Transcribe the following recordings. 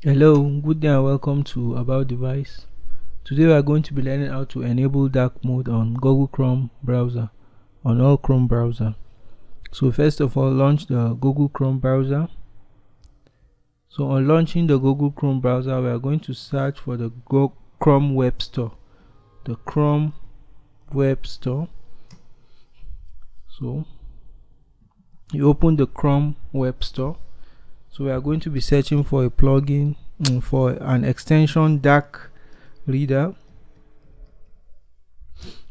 Hello, good day and welcome to About Device. Today we are going to be learning how to enable dark mode on Google Chrome browser, on all Chrome browser. So first of all, launch the Google Chrome browser. So on launching the Google Chrome browser, we are going to search for the Go Chrome Web Store, the Chrome Web Store. So you open the Chrome Web Store so we are going to be searching for a plugin um, for an extension dark reader.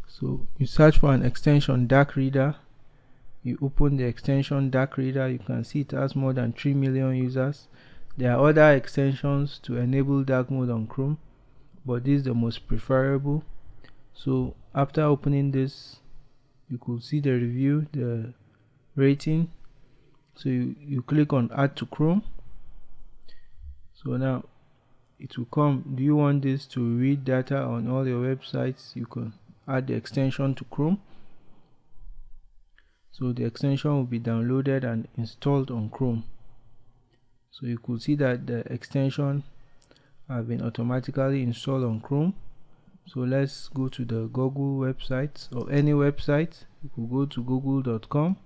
So you search for an extension dark reader. You open the extension dark reader. You can see it has more than 3 million users. There are other extensions to enable dark mode on chrome but this is the most preferable. So after opening this you could see the review the rating so you, you click on add to chrome. So now it will come. Do you want this to read data on all your websites? You can add the extension to chrome. So the extension will be downloaded and installed on chrome. So you could see that the extension have been automatically installed on chrome. So let's go to the google website or any website. You could go to google.com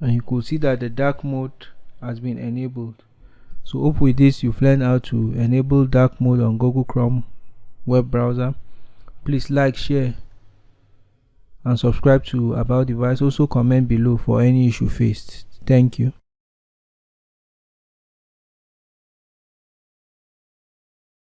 and you could see that the dark mode has been enabled. So hope with this you've learned how to enable dark mode on google chrome web browser. Please like share and subscribe to about device. Also comment below for any issue faced. Thank you